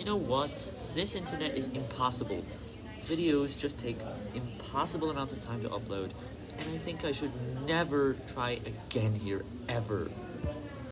You know what? This internet is impossible. Videos just take impossible amounts of time to upload, and I think I should never try again here, ever.